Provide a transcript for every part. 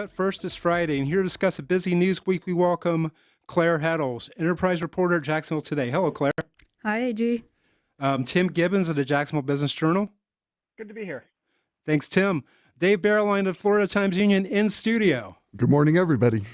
But first is Friday, and here to discuss a busy news week, we welcome Claire Heddles, Enterprise reporter at Jacksonville Today. Hello, Claire. Hi, AG. Um, Tim Gibbons of the Jacksonville Business Journal. Good to be here. Thanks, Tim. Dave Bauerlein of Florida Times Union in studio. Good morning, everybody.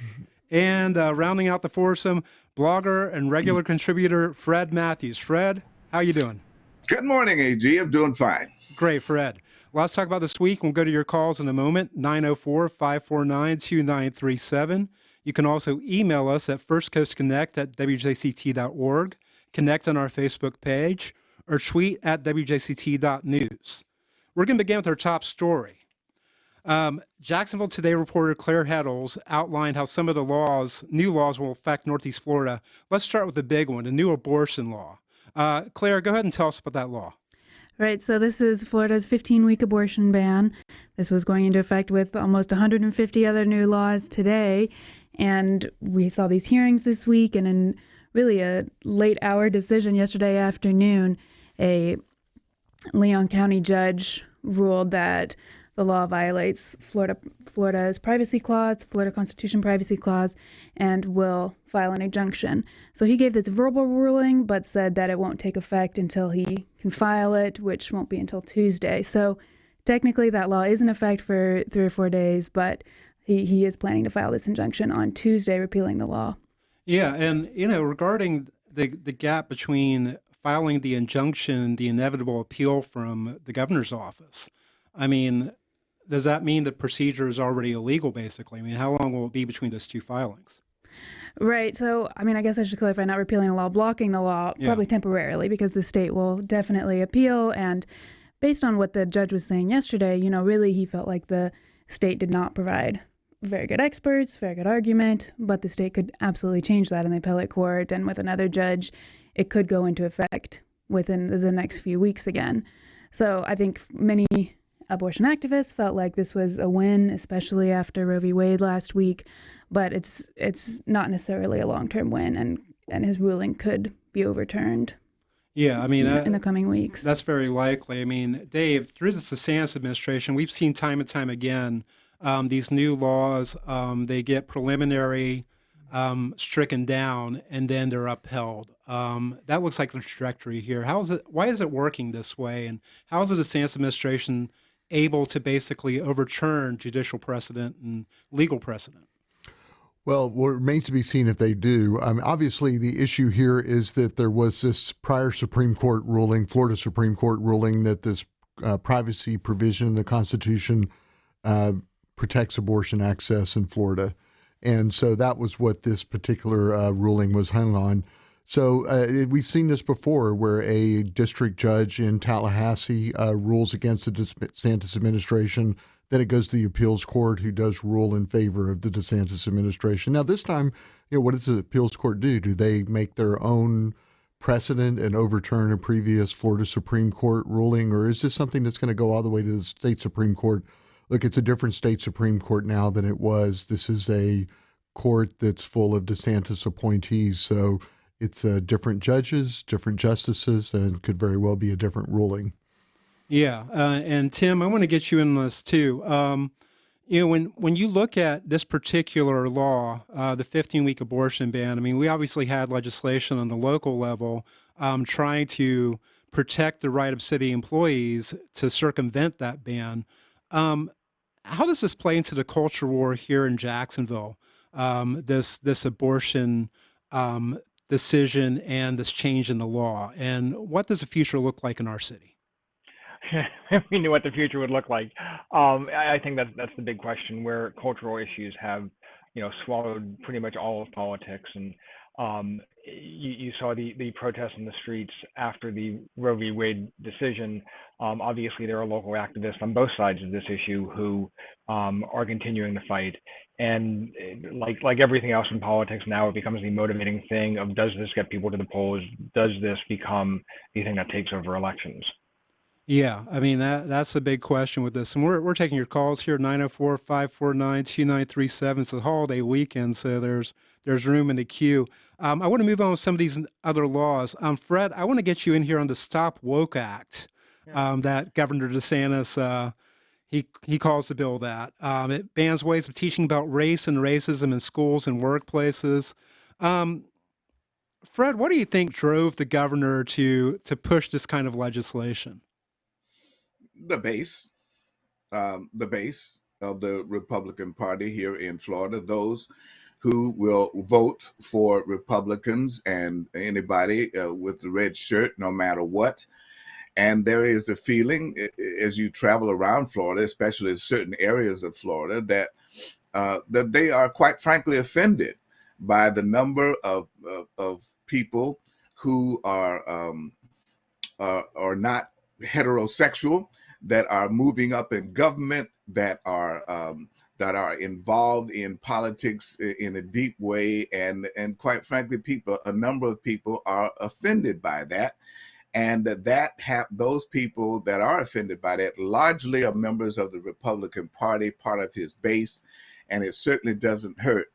And uh, rounding out the foursome, blogger and regular contributor Fred Matthews. Fred, how you doing? Good morning, AG. I'm doing fine. Great, Fred. Let's talk about this week. We'll go to your calls in a moment 904 549 2937. You can also email us at firstcoastconnect at wjct.org, connect on our Facebook page, or tweet at wjct.news. We're going to begin with our top story. Um, Jacksonville Today reporter Claire Heddles outlined how some of the laws, new laws, will affect Northeast Florida. Let's start with the big one, the new abortion law. Uh, Claire, go ahead and tell us about that law. Right, so this is Florida's 15 week abortion ban. This was going into effect with almost 150 other new laws today. And we saw these hearings this week, and in really a late hour decision yesterday afternoon, a Leon County judge ruled that the law violates Florida Florida's privacy clause, Florida Constitution privacy clause, and will file an injunction. So he gave this verbal ruling, but said that it won't take effect until he can file it, which won't be until Tuesday. So technically, that law is in effect for three or four days, but he, he is planning to file this injunction on Tuesday, repealing the law. Yeah, and you know, regarding the the gap between filing the injunction, the inevitable appeal from the governor's office. I mean, does that mean the procedure is already illegal, basically? I mean, how long will it be between those two filings? Right. So, I mean, I guess I should clarify not repealing the law, blocking the law, yeah. probably temporarily, because the state will definitely appeal. And based on what the judge was saying yesterday, you know, really he felt like the state did not provide very good experts, very good argument, but the state could absolutely change that in the appellate court. And with another judge, it could go into effect within the next few weeks again. So I think many abortion activists felt like this was a win, especially after Roe v. Wade last week. But it's it's not necessarily a long term win, and and his ruling could be overturned. Yeah, I mean, in, in the coming weeks, that's very likely. I mean, Dave, through the DeSantis administration, we've seen time and time again um, these new laws. Um, they get preliminary um, stricken down, and then they're upheld. Um, that looks like the trajectory here. How is it? Why is it working this way? And how is it the DeSantis administration able to basically overturn judicial precedent and legal precedent? Well, what remains to be seen if they do. Um, obviously, the issue here is that there was this prior Supreme Court ruling, Florida Supreme Court ruling, that this uh, privacy provision in the Constitution uh, protects abortion access in Florida. And so that was what this particular uh, ruling was hung on. So uh, we've seen this before, where a district judge in Tallahassee uh, rules against the DeSantis administration. Then it goes to the appeals court, who does rule in favor of the DeSantis administration. Now, this time, you know, what does the appeals court do? Do they make their own precedent and overturn a previous Florida Supreme Court ruling, or is this something that's going to go all the way to the state Supreme Court? Look, it's a different state Supreme Court now than it was. This is a court that's full of DeSantis appointees, so it's uh, different judges, different justices, and could very well be a different ruling. Yeah, uh, and Tim, I want to get you in on this too. Um, you know, when when you look at this particular law, uh, the 15-week abortion ban, I mean, we obviously had legislation on the local level um, trying to protect the right of city employees to circumvent that ban. Um, how does this play into the culture war here in Jacksonville? Um, this this abortion um, decision and this change in the law? And what does the future look like in our city? we knew what the future would look like. Um, I think that's that's the big question where cultural issues have, you know, swallowed pretty much all of politics. And um, you, you, saw the the protests in the streets after the Roe v. Wade decision. Um, obviously, there are local activists on both sides of this issue who um, are continuing the fight. And like like everything else in politics now it becomes the motivating thing of does this get people to the polls? Does this become the thing that takes over elections? Yeah i mean that that's the big question with this. And we're, we're taking your calls here 904-549-2937 it's a holiday weekend so there's there's room in the queue um, i want to move on with some of these other laws um, fred i want to get you in here on the stop woke act um, that governor desantis uh, He he calls the bill that um, it bans ways of teaching about race and racism in schools and workplaces. Um, Fred, what do you think drove the governor to to push this kind of legislation? The base, um, the base of the Republican Party here in Florida, those who will vote for Republicans and anybody uh, with the red shirt, no matter what. And there is a feeling as you travel around Florida, especially in certain areas of Florida, that uh, that they are quite frankly offended by the number of of, of people who are um, uh, are not heterosexual that are moving up in government that are um, that are involved in politics in a deep way and and quite frankly people a number of people are offended by that. And that have those people that are offended by that largely are members of the Republican Party, part of his base, and it certainly doesn't hurt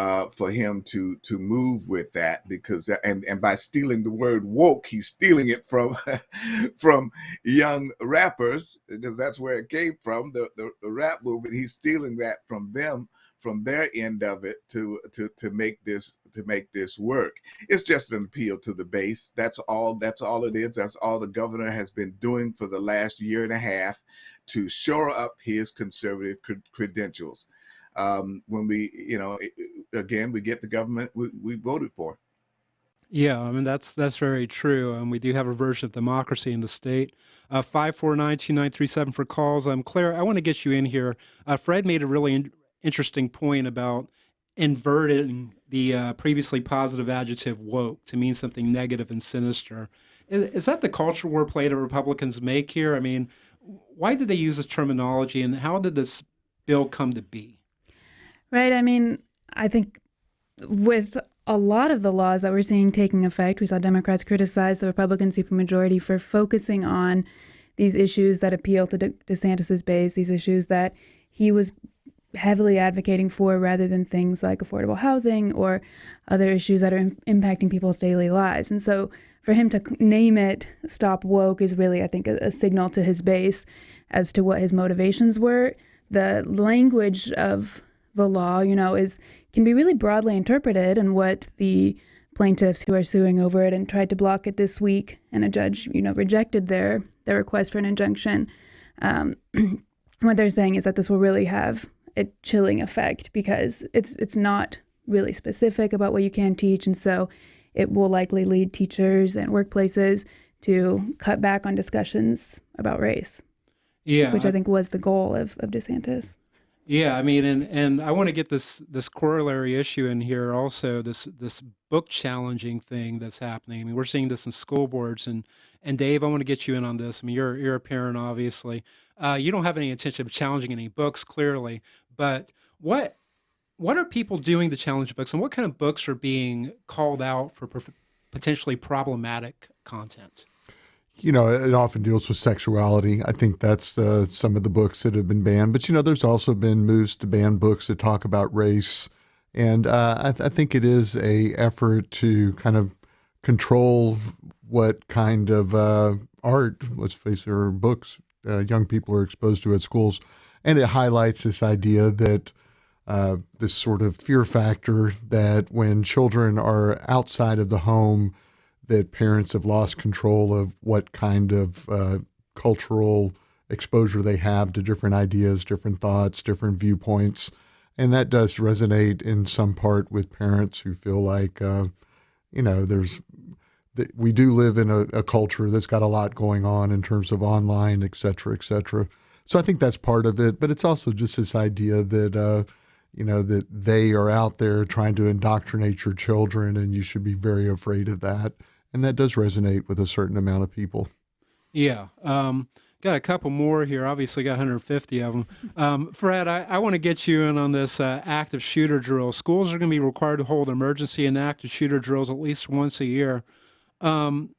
uh, for him to to move with that because and and by stealing the word woke, he's stealing it from from young rappers because that's where it came from the, the, the rap movement. He's stealing that from them from their end of it to to to make this to make this work. It's just an appeal to the base. That's all. That's all it is. That's all the governor has been doing for the last year and a half to shore up his conservative credentials um, when we, you know, again, we get the government we, we voted for. Yeah, I mean that's that's very true. Um, we do have a version of democracy in the state. Uh, five four nine two nine three seven for calls. Um, Claire, I want to get you in here. Uh, Fred made a really in- interesting point about inverting the uh, previously positive adjective woke to mean something negative and sinister. Is, is that the culture war play that Republicans make here? I mean, why did they use this terminology, and how did this bill come to be? Right. I mean, I think with a lot of the laws that we're seeing taking effect, we saw Democrats criticize the Republican supermajority for focusing on these issues that appeal to De- DeSantis's base, these issues that he was heavily advocating for rather than things like affordable housing or other issues that are Im- impacting people's daily lives. And so for him to name it Stop Woke is really, I think, a, a signal to his base as to what his motivations were. The language of the law, you know, is can be really broadly interpreted, and what the plaintiffs who are suing over it and tried to block it this week, and a judge, you know, rejected their their request for an injunction. Um, what they're saying is that this will really have a chilling effect because it's it's not really specific about what you can teach, and so it will likely lead teachers and workplaces to cut back on discussions about race. Yeah, which I think was the goal of, of DeSantis. Yeah, I mean, and and I want to get this this corollary issue in here also. This this book challenging thing that's happening. I mean, we're seeing this in school boards, and and Dave, I want to get you in on this. I mean, you're you're a parent, obviously. Uh, you don't have any intention of challenging any books, clearly, but what what are people doing to challenge books, and what kind of books are being called out for potentially problematic content? You know, it often deals with sexuality. I think that's uh, some of the books that have been banned. But you know, there's also been moves to ban books that talk about race, and uh, I, th- I, think it is a effort to kind of control what kind of uh, art, let's face it, or books uh, young people are exposed to at schools, and it highlights this idea that. Uh, this sort of fear factor that when children are outside of the home, that parents have lost control of what kind of uh, cultural exposure they have to different ideas, different thoughts, different viewpoints. And that does resonate in some part with parents who feel like, uh, you know, there's, we do live in a, a, culture that's got a lot going on in terms of online, et cetera, et cetera. So I think that's part of it. But it's also just this idea that, uh, you know, that they are out there trying to indoctrinate your children and you should be very afraid of that and that does resonate with a certain amount of people. Yeah. Um, got a couple more here. Obviously, got 150 of them. Um, Fred, I, I want to get you in on this uh, active shooter drill. Schools are going to be required to hold emergency and active shooter drills at least once a year. Um,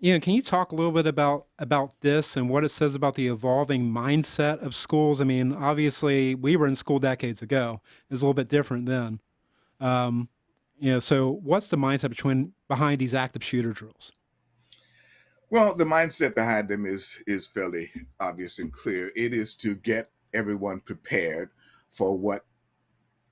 you know, can you talk a little bit about about this and what it says about the evolving mindset of schools? I mean, obviously, we were in school decades ago. It's a little bit different then. Um, you know, so what's the mindset between behind these active shooter drills? Well, the mindset behind them is is fairly obvious and clear. It is to get everyone prepared for what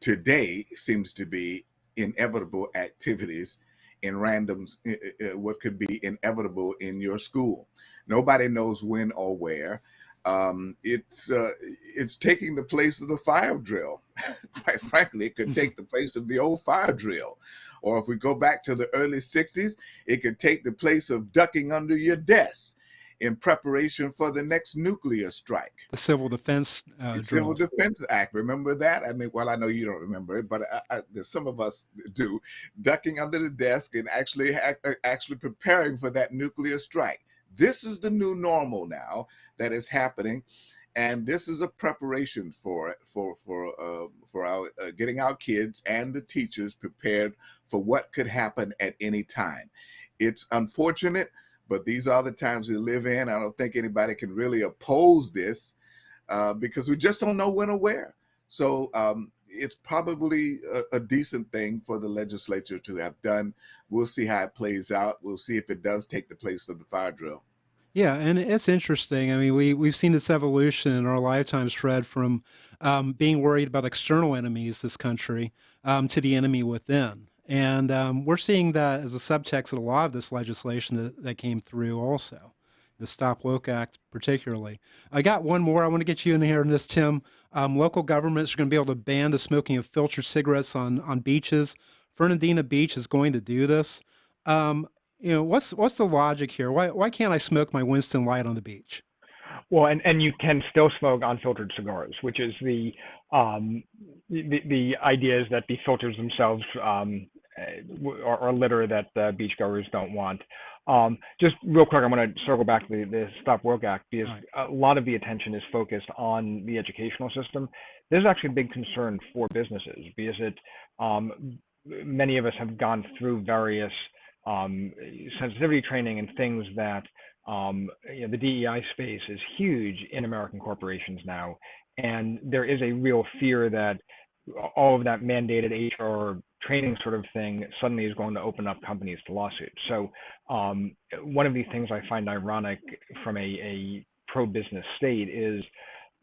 today seems to be inevitable activities in randoms uh, what could be inevitable in your school nobody knows when or where um, it's uh, it's taking the place of the fire drill quite frankly it could Mhm. take the place of the old fire drill or if we go back to the early 60s it could take the place of ducking under your desk in preparation for the next nuclear strike The Civil Defense uh, the Civil. Defense Act. Remember that? I mean, well, I know you don't remember it, but I, I, there's some of us do. Ducking under the desk and actually ac- actually preparing for that nuclear strike. This is the new normal now that is happening, and this is a preparation for for for uh, for our uh, getting our kids and the teachers prepared for what could happen at any time. It's unfortunate, but these are the times we live in. I don't think anybody can really oppose this uh, because we just don't know when or where. So um, it's probably a, a decent thing for the legislature to have done. We'll see how it plays out. We'll see if it does take the place of the fire drill. Yeah, and it's interesting. I mean, we we've seen this evolution in our lifetimes, Fred, from um, being worried about external enemies, this country, um, to the enemy within, and um, we're seeing that as a subtext of a lot of this legislation that, that came through, also, the Stop Woke Act, particularly. I got one more. I want to get you in here on this, Tim. Um, local governments are going to be able to ban the smoking of filtered cigarettes on on beaches. Fernandina Beach is going to do this. Um, you know, what's what's the logic here? Why why can't I smoke my Winston Light on the beach? Well, and, and you can still smoke unfiltered cigars, which is the um, the, the idea is that the filters themselves um, uh, are, are litter that uh, beachgoers don't want. Um, just real quick, I'm going to circle back to the, the Stop Woke Act because Right. a lot of the attention is focused on the educational system. There's actually a big concern for businesses because it um, many of us have gone through various um, sensitivity training and things that um, you know, the DEI space is huge in American corporations now, and there is a real fear that all of that mandated HR training sort of thing suddenly is going to open up companies to lawsuits. So um, one of the things I find ironic from a, a pro-business state is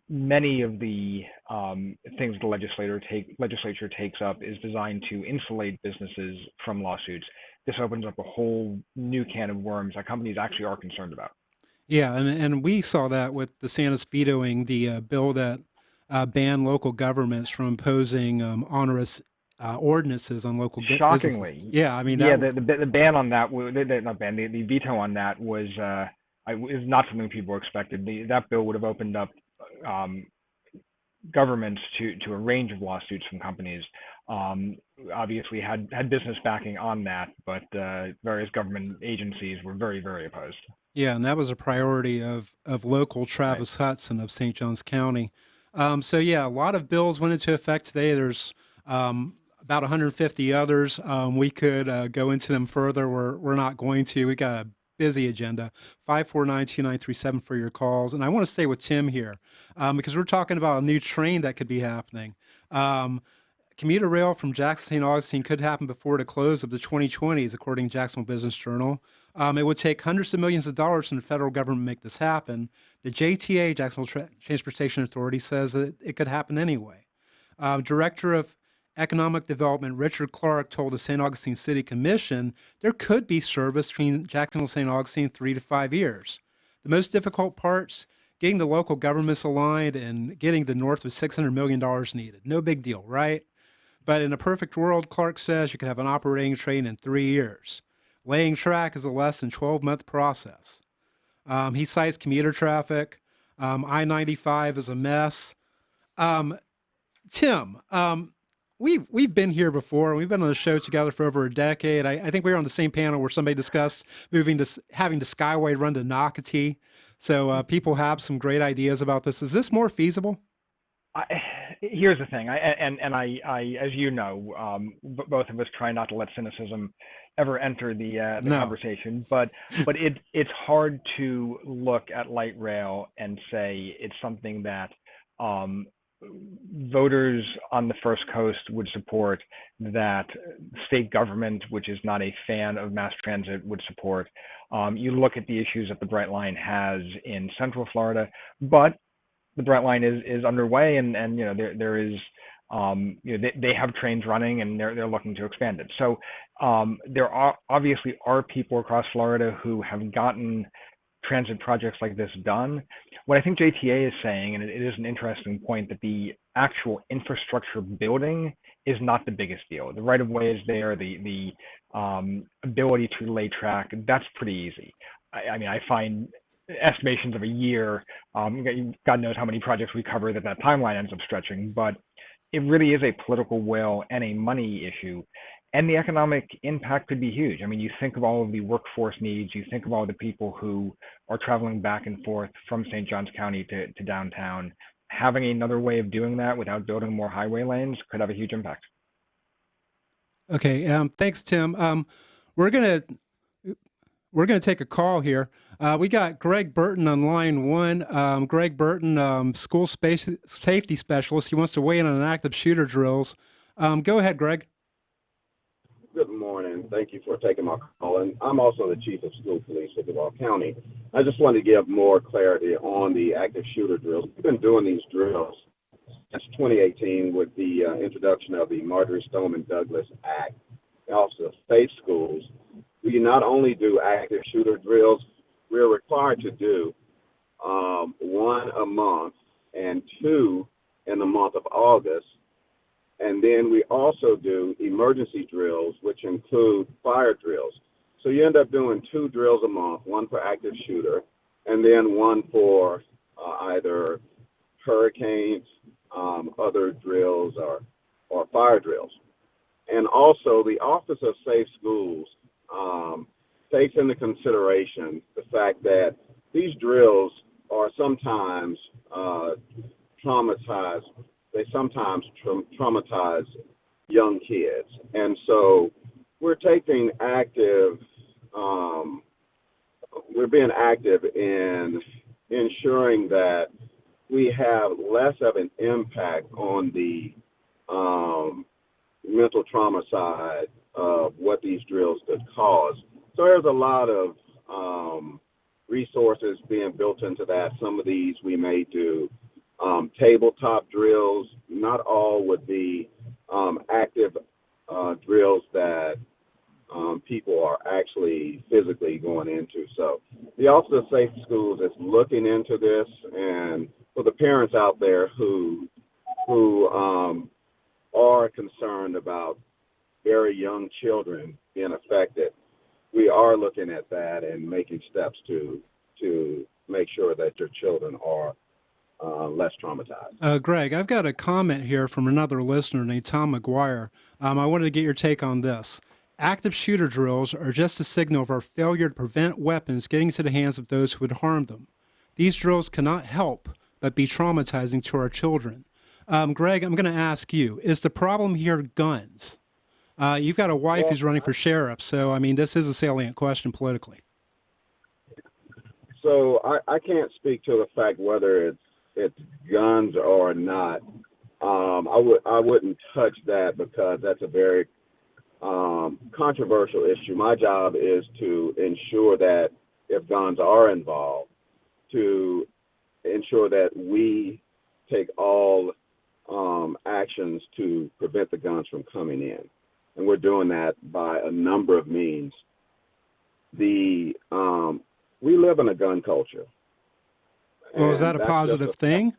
many of the um, things the legislator take legislature takes up is designed to insulate businesses from lawsuits. This opens up a whole new can of worms that companies actually are concerned about. Yeah, and and we saw that with DeSantis vetoing the uh, bill that uh, banned local governments from imposing um, onerous uh, ordinances on local gu- businesses. Shockingly, Yeah, I mean yeah, the, the the ban on that, the, the, not ban, the, the veto on that was uh, I, is not something people expected. The, that bill would have opened up um, governments to to a range of lawsuits from companies. Um, obviously, had had business backing on that, but uh, various government agencies were very very opposed. Yeah, and that was a priority of of local Travis Hutson of St. Johns County. Um, so yeah, a lot of bills went into effect today. There's um, about 150 others. Um, we could uh, go into them further. We're we're not going to. We got a busy agenda. Five four nine two nine three seven for your calls. And I want to stay with Tim here um, because we're talking about a new train that could be happening. Um, commuter rail from Jackson St. Augustine could happen before the close of the 2020s, according to Jacksonville Business Journal. Um, it would take hundreds of millions of dollars from the federal government to make this happen. The JTA, Jacksonville Tra- Transportation Authority, says that it, it could happen anyway. Uh, Director of Economic Development Richard Clark told the St. Augustine City Commission there could be service between Jacksonville and St. Augustine in three to five years. The most difficult parts getting the local governments aligned and getting the north of $600 million needed. No big deal, right? But in a perfect world, Clark says you could have an operating train in three years. Laying track is a less than 12 month process. Um, he cites commuter traffic. Um, I 95 is a mess. Um, Tim, um, we've, we've been here before. We've been on the show together for over a decade. I, I think we were on the same panel where somebody discussed moving to having the Skyway run to Nocatee. So uh, people have some great ideas about this. Is this more feasible? I, here's the thing, I, and and I, I, as you know, um, b- both of us try not to let cynicism ever enter the uh, the No. conversation, but but it it's hard to look at light rail and say it's something that um, voters on the First Coast would support, that state government, which is not a fan of mass transit, would support. Um, you look at the issues that the Brightline has in Central Florida, but the Brightline is is underway, and and you know there there is um, you know they, they have trains running, and they're they're looking to expand it. So um, there are obviously are people across Florida who have gotten transit projects like this done. What I think JTA is saying, and it, is an interesting point, that the actual infrastructure building is not the biggest deal. The right of way is there, the the um, ability to lay track, that's pretty easy. I, I mean, I find estimations of a year. Um, God knows how many projects we cover that that timeline ends up stretching, but it really is a political will and a money issue. And the economic impact could be huge. I mean, you think of all of the workforce needs, you think of all the people who are traveling back and forth from St. Johns County to, to downtown. Having another way of doing that without building more highway lanes could have a huge impact. Okay, um, thanks, Tim. Um, we're gonna we're gonna take a call here. Uh, we got Greg Burton on line one. Um, Greg Burton, um, school space safety specialist. He wants to weigh in on active shooter drills. Um, go ahead, Greg. Good morning. Thank you for taking my call. And I'm also the chief of school police of Duval County. I just wanted to give more clarity on the active shooter drills. We've been doing these drills since 2018 with the uh, introduction of the Marjory Stoneman Douglas Act, of Safe Schools. We not only do active shooter drills, we're required to do um, one a month and two in the month of August and then we also do emergency drills, which include fire drills. So you end up doing two drills a month, one for active shooter, and then one for uh, either hurricanes, um, other drills, or, or fire drills. And also, the Office of Safe Schools um, takes into consideration the fact that these drills are sometimes uh, traumatized they sometimes tra- traumatize young kids. And so we're taking active, um, we're being active in ensuring that we have less of an impact on the um, mental trauma side of what these drills could cause. So there's a lot of um, resources being built into that. Some of these we may do um, tabletop drills. Not all would be um, active uh, drills that um, people are actually physically going into. So the Office of Safe Schools is looking into this, and for the parents out there who who um, are concerned about very young children being affected, we are looking at that and making steps to to make sure that your children are uh, less traumatized. Uh, Greg, I've got a comment here from another listener named Tom McGuire. Um, I wanted to get your take on this. Active shooter drills are just a signal of our failure to prevent weapons getting into the hands of those who would harm them. These drills cannot help but be traumatizing to our children. Um, Greg, I'm going to ask you: Is the problem here guns? Uh, you've got a wife Well, who's running for sheriff, so I mean, this is a salient question politically. So I, I can't speak to the fact whether it's it's guns or not. Um, I would I wouldn't touch that because that's a very um, controversial issue. My job is to ensure that if guns are involved, to ensure that we take all um, actions to prevent the guns from coming in, and we're doing that by a number of means. The um, we live in a gun culture. Well, is that a positive thing?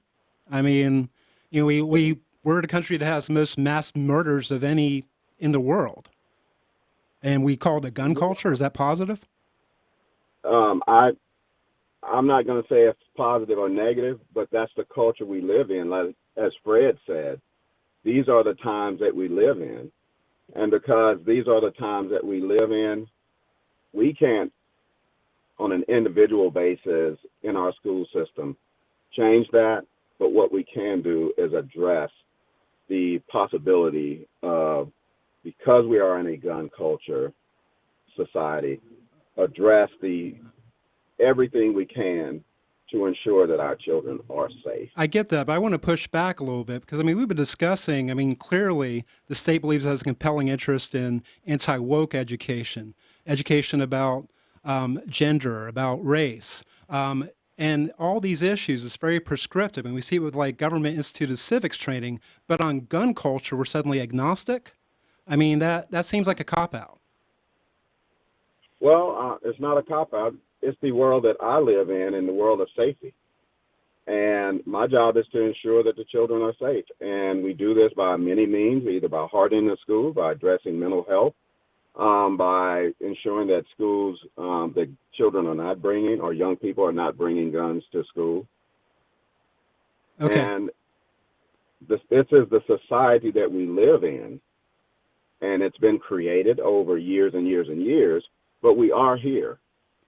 I mean, you know, we, we, we're the country that has the most mass murders of any in the world. And we call it a gun culture. Is that positive? um, I I'm not going to say it's positive or negative, but that's the culture we live in. Like as Fred said, these are the times that we live in, and because these are the times that we live in, we can't, on an individual basis in our school system, change that. But what we can do is address the possibility of, because we are in a gun culture society, address the everything we can to ensure that our children are safe. I get that, but I want to push back a little bit because I mean we've been discussing. I mean clearly the state believes it has a compelling interest in anti woke education, education about um, gender, about race, um, and all these issues. It's very prescriptive, and we see it with like government instituted civics training. But on gun culture, we're suddenly agnostic. I mean that that seems like a cop out. Well, uh, it's not a cop out. It's the world that I live in, in the world of safety. And my job is to ensure that the children are safe. And we do this by many means, either by hardening the school, by addressing mental health, um, by ensuring that schools, um, that children are not bringing or young people are not bringing guns to school. Okay. And this, this is the society that we live in. And it's been created over years and years and years, but we are here.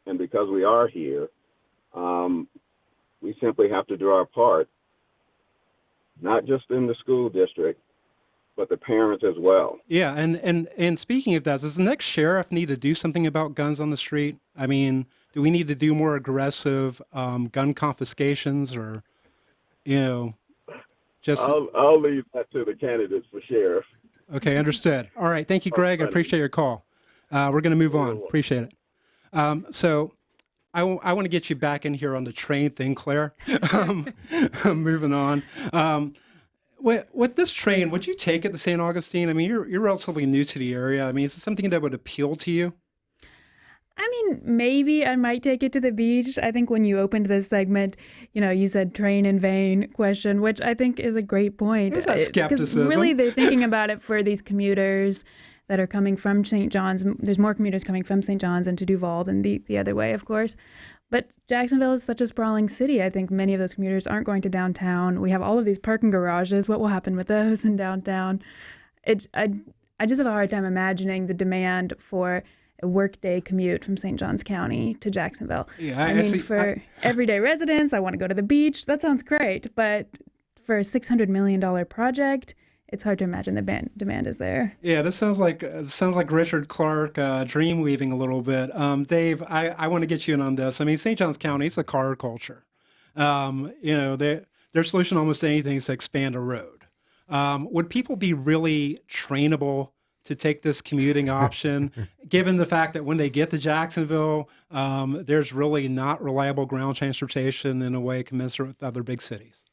And because we are here, um, we simply have to do our part, not just in the school district, but the parents as well. Yeah, and and and speaking of that, does the next sheriff need to do something about guns on the street? I mean, do we need to do more aggressive um, gun confiscations, or you know, just I'll, I'll leave that to the candidates for sheriff. okay? Understood. All right, thank you, Greg. I appreciate your call. Uh, we're going to move on. Appreciate it. Um, so. I, w- I want to get you back in here on the train thing, Claire. um, moving on. With, with this train, would you take it to St. Augustine? I mean, you're, you're relatively new to the area. I mean, is it something that would appeal to you? I mean, maybe I might take it to the beach. I think when you opened this segment, you know, you said train in vain question, which I think is a great point. There's that uh, Because skepticism. really, they're thinking about it for these commuters that are coming from St. John's. There's more commuters coming from St. John's into Duval than the, the other way, of course. But Jacksonville is such a sprawling city. I think many of those commuters aren't going to downtown. We have all of these parking garages. What will happen with those in downtown? It, I, I just have a hard time imagining the demand for a workday commute from St. Johns County to Jacksonville. Yeah, I, I- I mean, see- for I- everyday residents, I want to go to the beach. That sounds great. But for a $600 million project, it's hard to imagine the ban- demand is there. Yeah, this sounds like uh, sounds like Richard Clark uh, dream weaving a little bit. Um, Dave, I, I want to get you in on this. I mean, St. John's County is a car culture. Um, you know, they, their solution to almost anything is to expand a road. Um, would people be really trainable to take this commuting option, given the fact that when they get to Jacksonville, um, there's really not reliable ground transportation in a way commensurate with other big cities?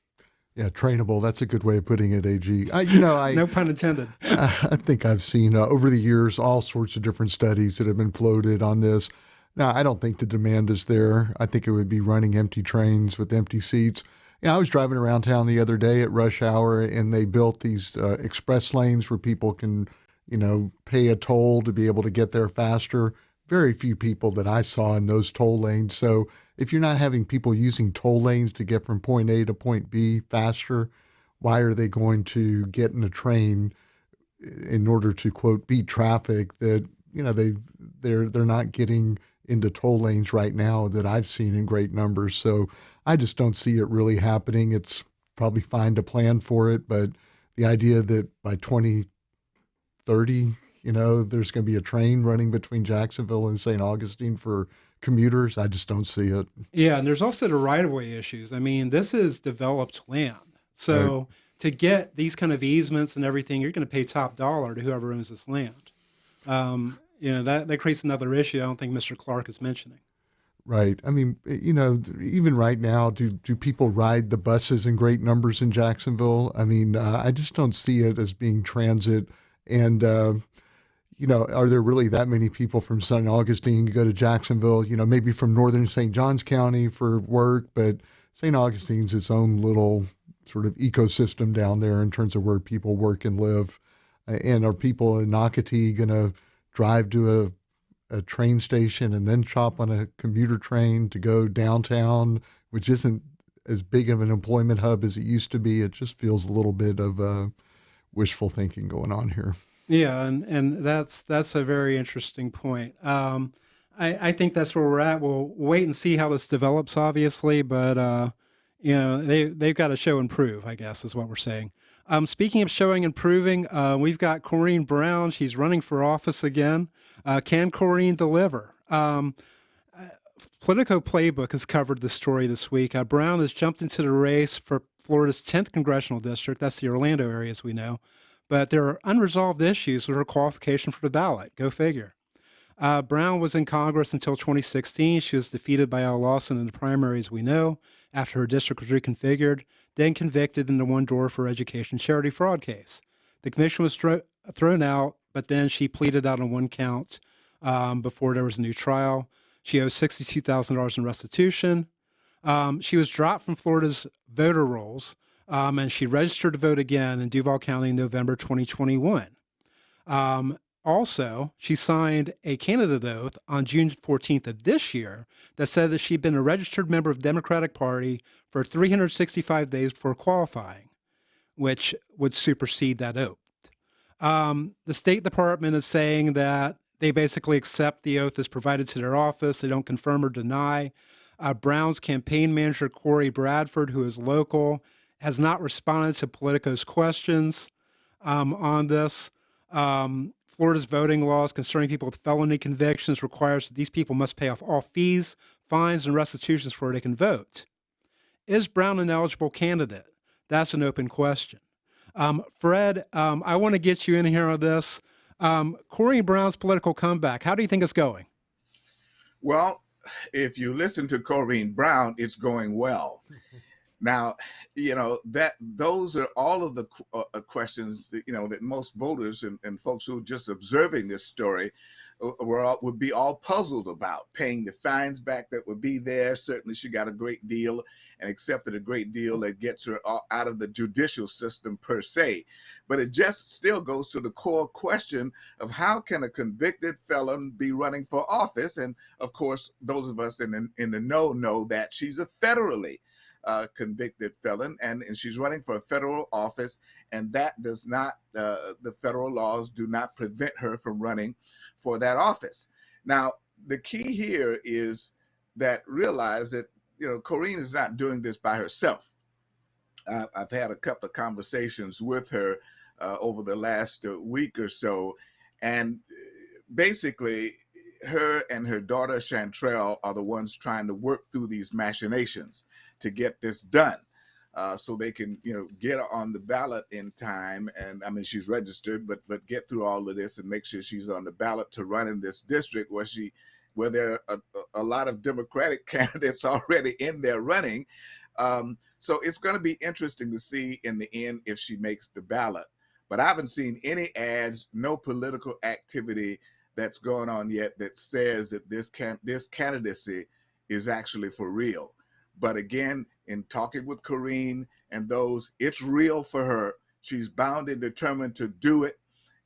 Yeah, trainable. That's a good way of putting it, AG. I, you know, I No pun intended. I think I've seen uh, over the years all sorts of different studies that have been floated on this. Now, I don't think the demand is there. I think it would be running empty trains with empty seats. You know, I was driving around town the other day at rush hour, and they built these uh, express lanes where people can, you know, pay a toll to be able to get there faster. Very few people that I saw in those toll lanes. So, if you're not having people using toll lanes to get from point A to point B faster, why are they going to get in a train eh, in order to quote beat traffic that you know they they're they're not getting into toll lanes right now that I've seen in great numbers. So I just don't see it really happening. It's probably fine to plan for it, but the idea that by 2030, you know, there's going to be a train running between Jacksonville and St. Augustine for commuters, I just don't see it. Yeah, and there's also the right of way issues. I mean, this is developed land. So to get these kind of easements and everything, you're going to pay top dollar to whoever owns this land. Um, you know, that, that creates another issue I don't think Mr. Clark is mentioning. Right. I mean, you know, even right now, do do people ride the buses in great numbers in Jacksonville? I mean, uh, I just don't see it as being transit. And uh, you know, are there really that many people from St. Augustine go to Jacksonville? You know, maybe from northern St. Johns County for work, but St. Augustine's its own little sort of ecosystem down there in terms of where people work and live. And are people in Nocatee going to drive to a a train station and then chop on a commuter train to go downtown, which isn't as big of an employment hub as it used to be. It just feels a little bit of uh, wishful thinking going on here. Yeah, and, and that's that's a very interesting point. Um, I, I think that's where we're at. We'll wait and see how this develops, obviously, but uh, you know they they've got to show and prove. I guess is what we're saying. Um, speaking of showing and proving, uh, we've got Corrine Brown. She's running for office again. Uh, can Corrine deliver? Um, uh, Politico Playbook has covered the story this week. Uh, Brown has jumped into the race for Florida's 10th congressional district. That's the Orlando area, as we know. But there are unresolved issues with her qualification for the ballot. Go figure. Uh, Brown was in Congress until 2016. She was defeated by Al Lawson in the primaries, we know, after her district was reconfigured, then convicted in the One Door for education charity fraud case. The commission was thro- thrown out, but then she pleaded out on one count um, before there was a new trial. She owes $62,000 in restitution. Um, she was dropped from Florida's voter rolls, um, and she registered to vote again in Duval County in November 2021. Um, also, she signed a candidate oath on June 14th of this year that said that she'd been a registered member of the Democratic Party for 365 days before qualifying, which would supersede that oath. Um, the State Department is saying that they basically accept the oath as provided to their office. They don't confirm or deny. Uh, Brown's campaign manager, Corey Bradford, who is local, has not responded to Politico's questions um, on this. Um, Florida's voting laws concerning people with felony convictions requires that these people must pay off all fees, fines, and restitutions before they can vote. Is Brown an eligible candidate? That's an open question. Um, Fred, um, I want to get you in here on this. Um, Corey Brown's political comeback, how do you think it's going? Well, if you listen to Corrine Brown, it's going well. now, you know that those are all of the uh, uh, questions that, you know that most voters and, and folks who are just observing this story uh, were all, would be all puzzled about paying the fines back that would be there. Certainly, she got a great deal and accepted a great deal that gets her out of the judicial system per se. But it just still goes to the core question of how can a convicted felon be running for office? And of course, those of us in in the know know that she's a federally uh, convicted felon, and, and she's running for a federal office, and that does not, uh, the federal laws do not prevent her from running for that office. Now, the key here is that realize that, you know, Corrine is not doing this by herself. Uh, I've had a couple of conversations with her uh, over the last uh, week or so, and uh, basically, her and her daughter Shantrel are the ones trying to work through these machinations to get this done. Uh, so they can, you know, get on the ballot in time. And I mean, she's registered, but but get through all of this and make sure she's on the ballot to run in this district where she, where there are a, a lot of Democratic candidates already in there running. Um, so it's going to be interesting to see in the end if she makes the ballot. But I haven't seen any ads, no political activity that's going on yet that says that this can this candidacy is actually for real. But again, in talking with Corrine and those, it's real for her. She's bound and determined to do it.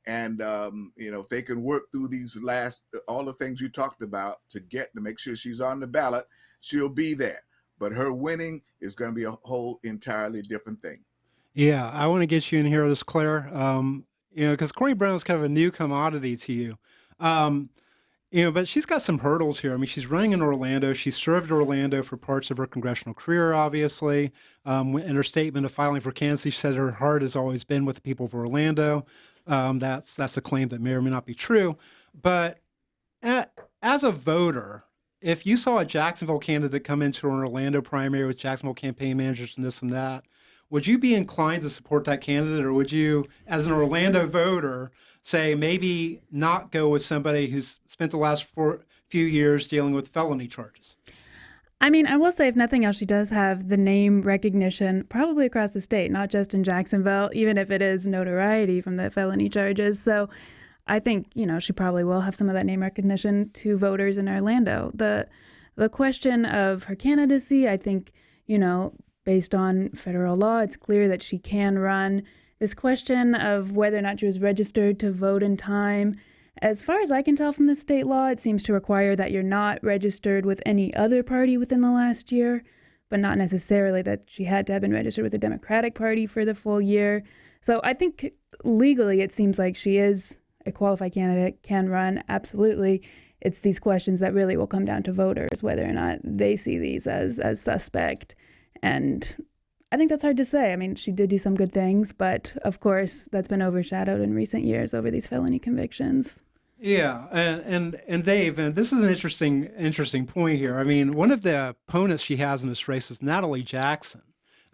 And um, you know, if they can work through these last all the things you talked about to get to make sure she's on the ballot, she'll be there. But her winning is going to be a whole entirely different thing. Yeah, I want to get you in here, this Claire. Um, you know, because Corrine Brown is kind of a new commodity to you. Um, you know, but she's got some hurdles here. I mean, she's running in Orlando. She served Orlando for parts of her congressional career, obviously. Um, in her statement of filing for candidacy, she said her heart has always been with the people of Orlando. Um, that's that's a claim that may or may not be true. But at, as a voter, if you saw a Jacksonville candidate come into an Orlando primary with Jacksonville campaign managers and this and that, would you be inclined to support that candidate, or would you, as an Orlando voter, say maybe not go with somebody who's spent the last four, few years dealing with felony charges? I mean, I will say, if nothing else, she does have the name recognition probably across the state, not just in Jacksonville, even if it is notoriety from the felony charges. So I think, you know, she probably will have some of that name recognition to voters in Orlando. The the question of her candidacy, I think, you know, based on federal law, it's clear that she can run this question of whether or not she was registered to vote in time, as far as I can tell from the state law, it seems to require that you're not registered with any other party within the last year, but not necessarily that she had to have been registered with the Democratic Party for the full year. So I think legally it seems like she is a qualified candidate, can run, absolutely. It's these questions that really will come down to voters, whether or not they see these as, as suspect. And I think that's hard to say. I mean, she did do some good things, but of course, that's been overshadowed in recent years over these felony convictions. Yeah, and, and and Dave, and this is an interesting interesting point here. I mean, one of the opponents she has in this race is Natalie Jackson.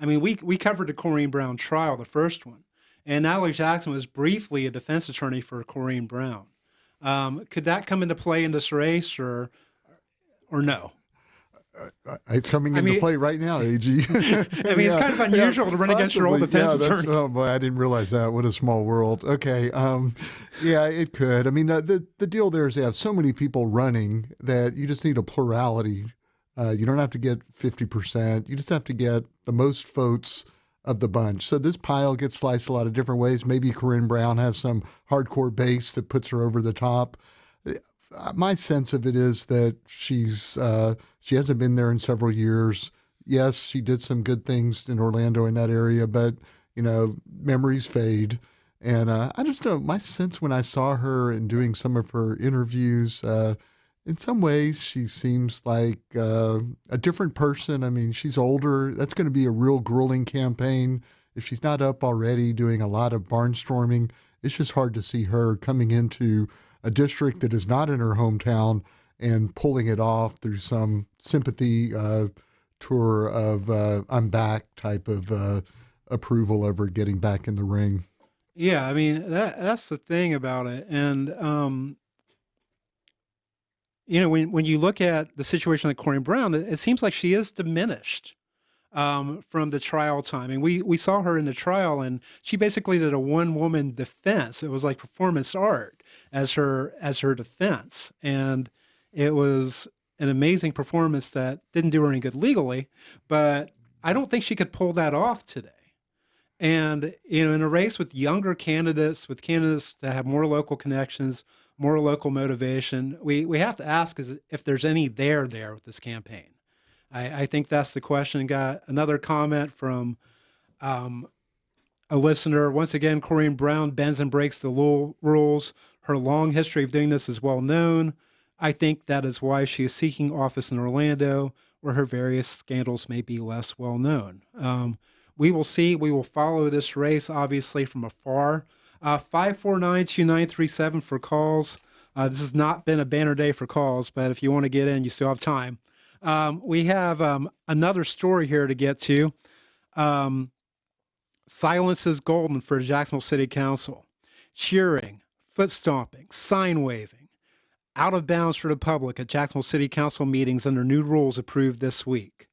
I mean, we we covered the Corrine Brown trial, the first one, and Natalie Jackson was briefly a defense attorney for Corrine Brown. Um, could that come into play in this race, or or no? It's coming I into mean- play right now, AG. I mean, it's kind of unusual to run against your old possibly. defense yeah, that's- attorney. Oh boy, I didn't realize that. What a small world. Okay, um, yeah, it could. I mean, uh, the the deal there is they have so many people running that you just need a plurality. Uh, you don't have to get fifty percent. You just have to get the most votes of the bunch. So this pile gets sliced a lot of different ways. Maybe Corrine Brown has some hardcore base that puts her over the top. Uh, my sense of it is that she's uh, she hasn't been there in several years. Yes, she did some good things in Orlando in that area, but you know memories fade. And uh, I just know my sense when I saw her and doing some of her interviews. Uh, in some ways, she seems like uh, a different person. I mean, she's older. That's going to be a real grueling campaign. If she's not up already doing a lot of barnstorming, it's just hard to see her coming into a district that is not in her hometown and pulling it off through some sympathy uh, tour of uh, I'm back type of uh, approval of her getting back in the ring. Yeah, I mean that that's the thing about it, and um, you know when when you look at the situation like Corrine Brown, it, it seems like she is diminished um, from the trial time. And we we saw her in the trial, and she basically did a one woman defense. It was like performance art as her as her defense, and it was an amazing performance that didn't do her any good legally, but I don't think she could pull that off today. And you know, in a race with younger candidates, with candidates that have more local connections, more local motivation, we we have to ask is if there's any there there with this campaign. I, I think that's the question. Got another comment from um, a listener. Once again, Corrine Brown bends and breaks the rules. Her long history of doing this is well known. I think that is why she is seeking office in Orlando, where her various scandals may be less well known. Um, we will see. We will follow this race, obviously, from afar. Uh, 549 2937 for calls. Uh, this has not been a banner day for calls, but if you want to get in, you still have time. Um, we have um, another story here to get to. Um, silence is golden for Jacksonville City Council. Cheering, foot stomping, sign waving, out of bounds for the public at Jacksonville City Council meetings under new rules approved this week.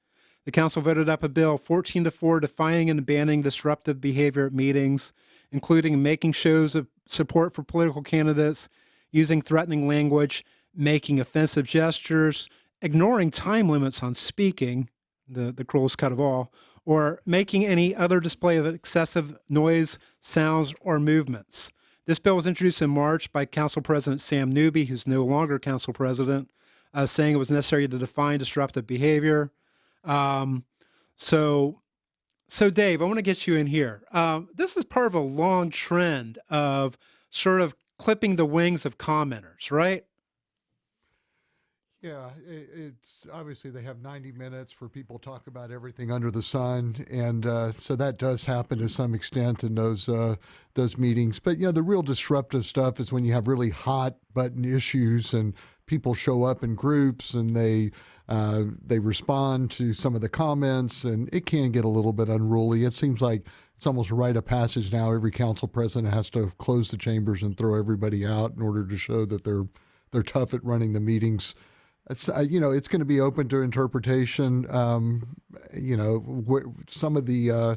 The council voted up a bill 14 to 4 defining and banning disruptive behavior at meetings, including making shows of support for political candidates, using threatening language, making offensive gestures, ignoring time limits on speaking, the, the cruelest cut of all, or making any other display of excessive noise, sounds, or movements. This bill was introduced in March by Council President Sam Newby, who's no longer Council President, uh, saying it was necessary to define disruptive behavior. Um, so, so Dave, I want to get you in here. Um, this is part of a long trend of sort of clipping the wings of commenters, right? Yeah, it's obviously they have 90 minutes for people talk about everything under the sun, and uh, so that does happen to some extent in those uh, those meetings. But you know, the real disruptive stuff is when you have really hot button issues and people show up in groups and they uh, they respond to some of the comments, and it can get a little bit unruly. It seems like it's almost a rite of passage now. Every council president has to close the chambers and throw everybody out in order to show that they're they're tough at running the meetings. It's, uh, you know, it's going to be open to interpretation. Um, you know, some of the, uh,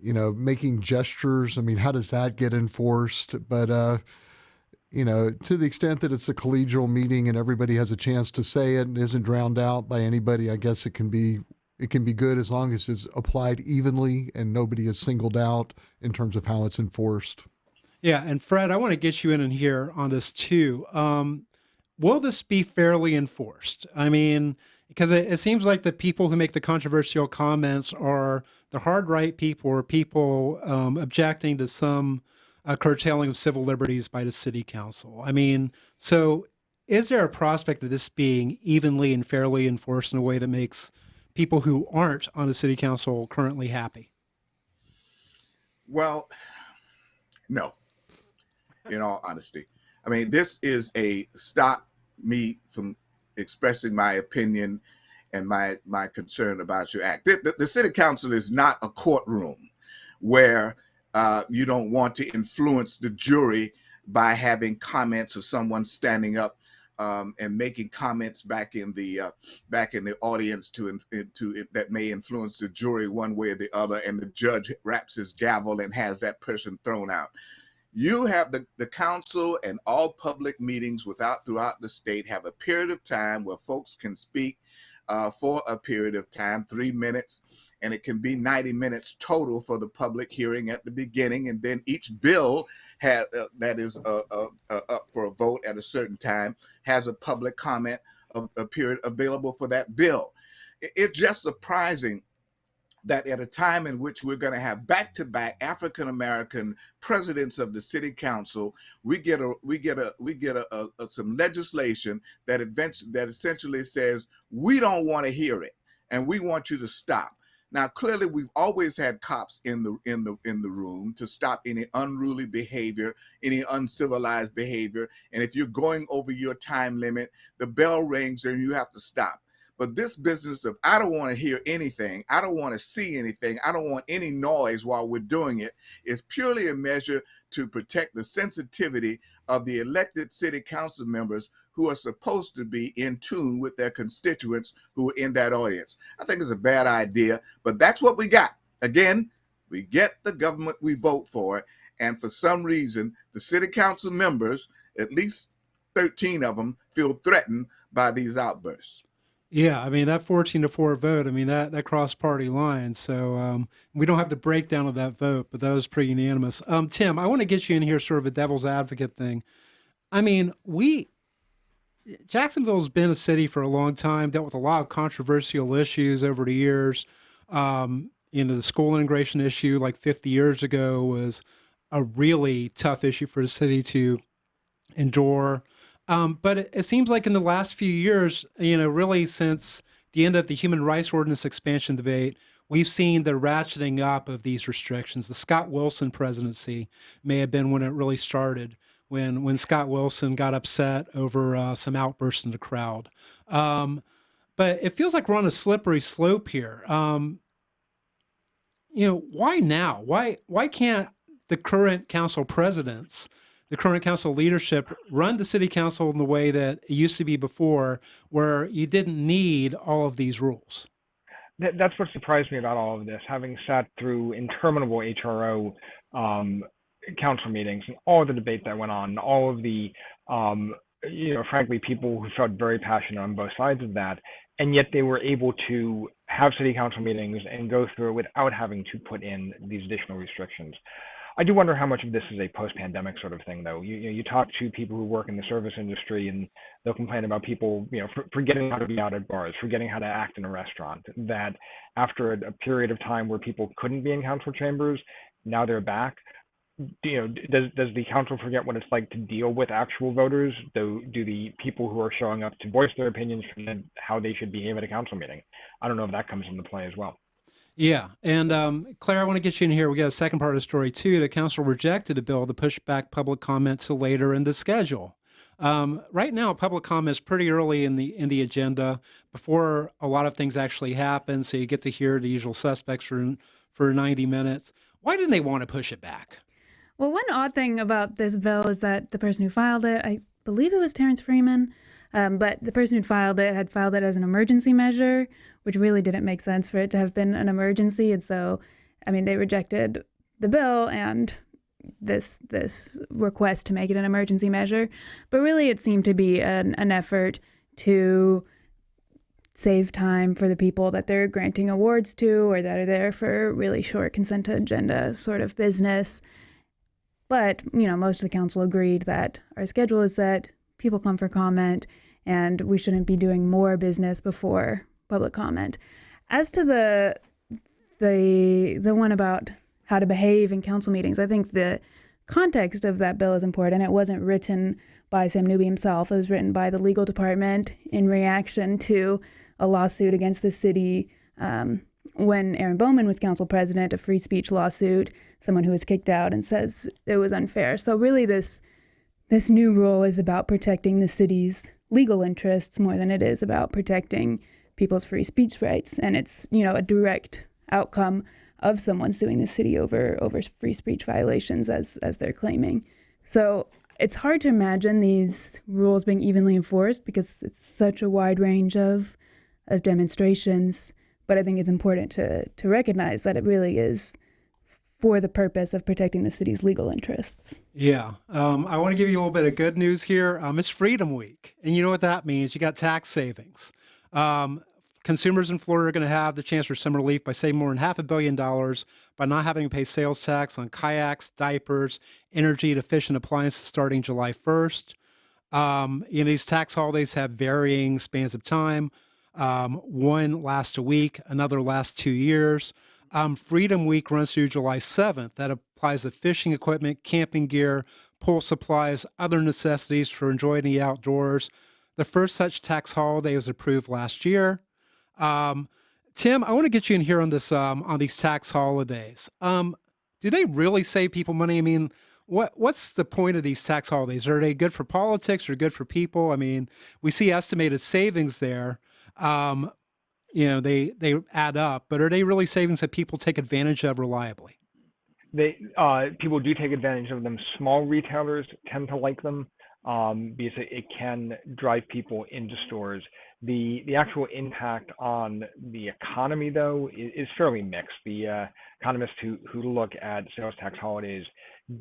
you know, making gestures. I mean, how does that get enforced? But, uh, you know, to the extent that it's a collegial meeting and everybody has a chance to say it and isn't drowned out by anybody, I guess it can be it can be good as long as it's applied evenly and nobody is singled out in terms of how it's enforced. Yeah, and Fred, I want to get you in and here on this too. Um, will this be fairly enforced? I mean, because it, it, seems like the people who make the controversial comments are the hard right people or people um, objecting to some uh, curtailing of civil liberties by the city council. I mean, so is there a prospect of this being evenly and fairly enforced in a way that makes people who aren't on the city council currently happy? Well, no. In all honesty, I mean, this is a stop me from expressing my opinion and my my concern about your act. The, the, the city council is not a courtroom where uh, you don't want to influence the jury by having comments or someone standing up um, and making comments back in the uh, back in the audience to to that may influence the jury one way or the other, and the judge wraps his gavel and has that person thrown out. You have the, the council and all public meetings without throughout the state have a period of time where folks can speak uh, for a period of time, three minutes, and it can be 90 minutes total for the public hearing at the beginning. And then each bill has, uh, that is uh, uh, uh, up for a vote at a certain time has a public comment, a, a period available for that bill. It's just surprising that at a time in which we're going to have back-to-back African American presidents of the city council, we get a we get a we get a, a, a some legislation that eventually that essentially says we don't want to hear it and we want you to stop. Now, clearly, we've always had cops in the in the in the room to stop any unruly behavior, any uncivilized behavior. And if you're going over your time limit, the bell rings and you have to stop. But this business of I don't want to hear anything, I don't want to see anything, I don't want any noise while we're doing it is purely a measure to protect the sensitivity of the elected city council members who are supposed to be in tune with their constituents who are in that audience. I think it's a bad idea, but that's what we got. Again, we get the government we vote for. And for some reason, the city council members, at least 13 of them, feel threatened by these outbursts. Yeah, I mean that 14 to 4 vote, I mean that that crossed party lines. So um, we don't have the breakdown of that vote, but that was pretty unanimous. Um, Tim, I want to get you in here sort of a devil's advocate thing. I mean, we Jacksonville's been a city for a long time, dealt with a lot of controversial issues over the years. Um, you know, the school integration issue like 50 years ago was a really tough issue for the city to endure. Um, but it, it, seems like in the last few years, you know, really since the end of the human rights ordinance expansion debate, we've seen the ratcheting up of these restrictions. The Scott Wilson presidency may have been when it really started, when when Scott Wilson got upset over uh, some outbursts in the crowd. Um, but it feels like we're on a slippery slope here. Um, you know, why now? Why why can't the current council presidents the current council leadership run the city council in the way that it used to be before, where you didn't need all of these rules. That's what surprised me about all of this, having sat through interminable HRO um, council meetings and all the debate that went on, and all of the, um, you know, frankly, people who felt very passionate on both sides of that, and yet they were able to have city council meetings and go through it without having to put in these additional restrictions. I do wonder how much of this is a post-pandemic sort of thing, though. You, you, talk to people who work in the service industry, and they'll complain about people, you know, for, forgetting how to be out at bars, forgetting how to act in a restaurant. That after a, a period of time where people couldn't be in council chambers, now they're back. You know, does does the council forget what it's like to deal with actual voters? Do do the people who are showing up to voice their opinions forget how they should behave at a council meeting? I don't know if that comes into play as well. Yeah. And um, Claire, I want to get you in here. We got a second part of the story, too. The council rejected a bill to push back public comment to later in the schedule. Um, right now, public comment is pretty early in the in the agenda before a lot of things actually happen. So you get to hear the usual suspects for for 90 minutes. Why didn't they want to push it back? Well, one odd thing about this bill is that the person who filed it, I believe it was Terrence Freeman, um, but the person who filed it had filed it as an emergency measure, which really didn't make sense for it to have been an emergency. And so, I mean, they rejected the bill and this this request to make it an emergency measure. But really, it seemed to be an, an effort to save time for the people that they're granting awards to or that are there for really short consent agenda sort of business. But, you know, most of the council agreed that our schedule is set, people come for comment, and we shouldn't be doing more business before public comment. As to the the the one about how to behave in council meetings, I think the context of that bill is important. It wasn't written by Sam Newby himself. It was written by the legal department in reaction to a lawsuit against the city um, when Aaron Bowman was council president, a free speech lawsuit, someone who was kicked out and says it was unfair. So really this this new rule is about protecting the city's legal interests more than it is about protecting people's free speech rights. And it's, you know, a direct outcome of someone suing the city over over free speech violations as as they're claiming. So it's hard to imagine these rules being evenly enforced because it's such a wide range of of demonstrations. But I think it's important to to recognize that it really is for the purpose of protecting the city's legal interests. Yeah. Um, I want to give you a little bit of good news here. Um, it's Freedom Week. And you know what that means? You got tax savings. Um, consumers in Florida are going to have the chance for some relief by saving more than half a billion dollars by not having to pay sales tax on kayaks, diapers, energy efficient appliances starting July 1st. Um, you know, these tax holidays have varying spans of time. Um, one lasts a week, another lasts two years. Um, Freedom Week runs through July 7th. That applies to fishing equipment, camping gear, pool supplies, other necessities for enjoying the outdoors. The first such tax holiday was approved last year. Um, Tim, I want to get you in here on this um, on these tax holidays. Um, do they really save people money? I mean, what what's the point of these tax holidays? Are they good for politics or good for people? I mean, we see estimated savings there. Um, you know, they they add up, but are they really savings that people take advantage of reliably? They uh, people do take advantage of them. Small retailers tend to like them um, because it, it can drive people into stores. The the actual impact on the economy, though, is, is fairly mixed. The uh, economists who who look at sales tax holidays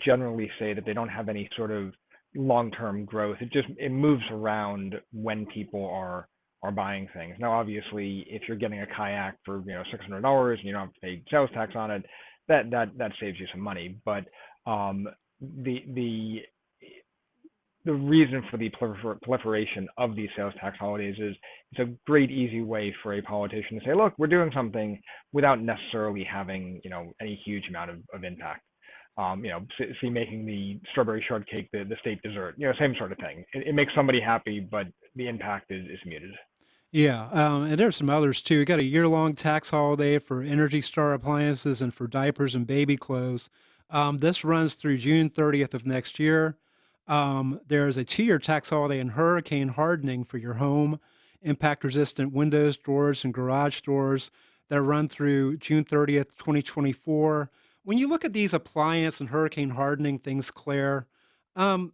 generally say that they don't have any sort of long-term growth. It just it moves around when people are are buying things. Now, obviously, if you're getting a kayak for you know six hundred dollars and you don't have to pay sales tax on it, that that that saves you some money. But um, the the the reason for the prolifer- proliferation of these sales tax holidays is it's a great easy way for a politician to say, look, we're doing something without necessarily having you know any huge amount of, of impact. Um, you know, see making the strawberry shortcake the, the state dessert, you know, same sort of thing. It, it makes somebody happy, but the impact is, is muted. Yeah, um, and there's some others too. We got a year-long tax holiday for Energy Star appliances and for diapers and baby clothes. Um, this runs through June 30th of next year. Um, there's a two-year tax holiday and hurricane hardening for your home, impact-resistant windows, doors, and garage doors that run through June 30th, 2024. When you look at these appliance and hurricane hardening things, Claire, um,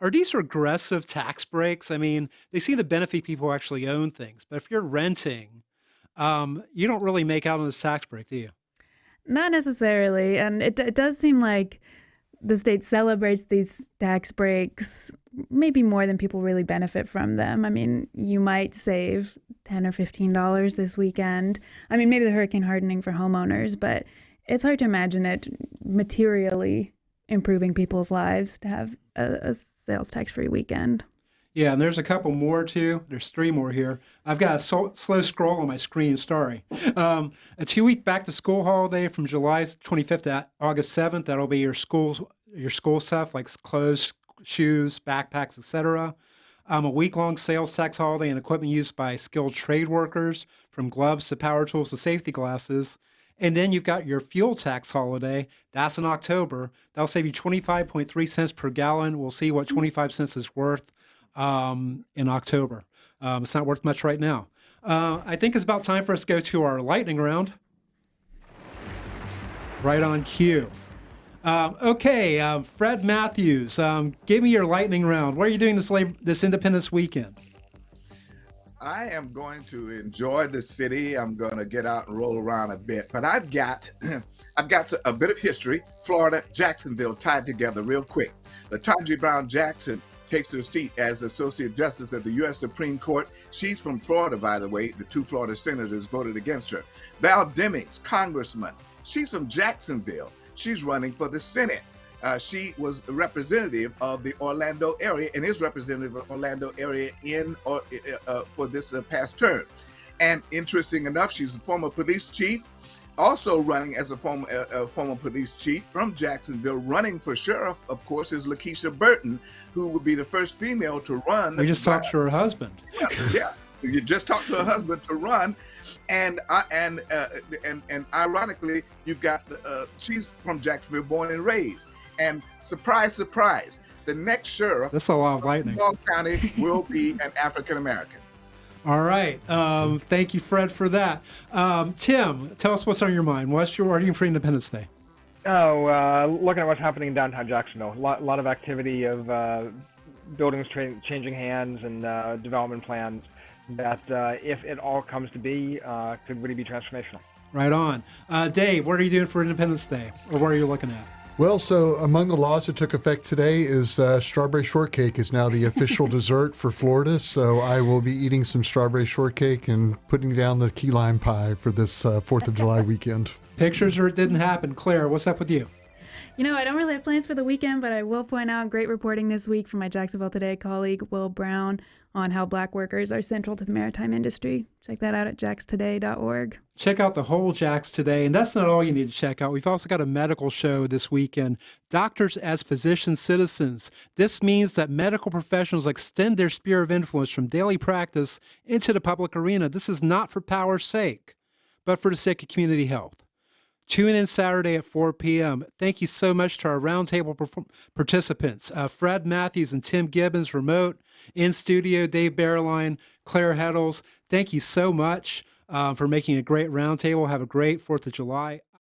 are these regressive tax breaks? I mean, they seem to benefit people who actually own things, but if you're renting, um, you don't really make out on this tax break, do you? Not necessarily, and it it does seem like the state celebrates these tax breaks maybe more than people really benefit from them. I mean, you might save ten or fifteen dollars this weekend. I mean, maybe the hurricane hardening for homeowners, but it's hard to imagine it materially improving people's lives to have a, a sales tax free weekend. Yeah, and there's a couple more too. There's three more here. I've got a so, slow scroll on my screen. Sorry. Um, a two-week back-to-school holiday from July 25th to August 7th. That'll be your school your school stuff like clothes, shoes, backpacks, etc. Um, a week-long sales tax holiday and equipment used by skilled trade workers, from gloves to power tools to safety glasses. And then you've got your fuel tax holiday. That's in October. That'll save you 25.3 cents per gallon. We'll see what 25 cents is worth um, in October. Um, it's not worth much right now. Uh, I think it's about time for us to go to our lightning round. Right on cue. Um, okay, uh, Fred Matthews, um, give me your lightning round. What are you doing this this Independence weekend? I am going to enjoy the city. I'm going to get out and roll around a bit, but I've got I've got a bit of history. Florida, Jacksonville tied together real quick. Ketanji Brown Jackson takes her seat as Associate Justice of the U.S. Supreme Court. She's from Florida, by the way. The two Florida senators voted against her. Val Demings, Congressman. She's from Jacksonville. She's running for the Senate. Uh, she was a representative of the Orlando area and is representative of Orlando area in or uh, uh, for this uh, past term. And interesting enough, she's a former police chief, also running as a former uh, former police chief from Jacksonville. Running for sheriff, of course, is Lakesha Burton, who would be the first female to run. We just talked to her husband. Yeah, yeah. You just talked to her husband to run, and uh, and uh, and and ironically, you've got uh, she's from Jacksonville, born and raised. And surprise, surprise, the next sheriff That's a lot of of lightning. Duval County will be an African American. All right. Um, thank you, Fred, for that. Um, Tim, tell us what's on your mind. What's your wording for Independence Day? Oh, uh, looking at what's happening in downtown Jacksonville, a lot, lot of activity of uh, buildings tra- changing hands and uh, development plans that, uh, if it all comes to be, uh, could really be transformational. Right on. Uh, Dave, what are you doing for Independence Day? Or what are you looking at? Well, so among the laws that took effect today is uh, strawberry shortcake is now the official dessert for Florida. So I will be eating some strawberry shortcake and putting down the key lime pie for this uh, Fourth of July weekend. Pictures or it didn't happen? Claire, what's up with you? You know, I don't really have plans for the weekend, but I will point out great reporting this week from my Jacksonville Today colleague, Will Brown, on how black workers are central to the maritime industry. Check that out at jaxtoday.org. Check out the whole Jacks today. And that's not all you need to check out. We've also got a medical show this weekend Doctors as Physician Citizens. This means that medical professionals extend their sphere of influence from daily practice into the public arena. This is not for power's sake, but for the sake of community health. Tune in Saturday at 4 p.m. Thank you so much to our roundtable participants uh, Fred Matthews and Tim Gibbons, remote, in studio, Dave Bauerlein, Claire Heddles. Thank you so much uh, for making a great roundtable. Have a great 4th of July.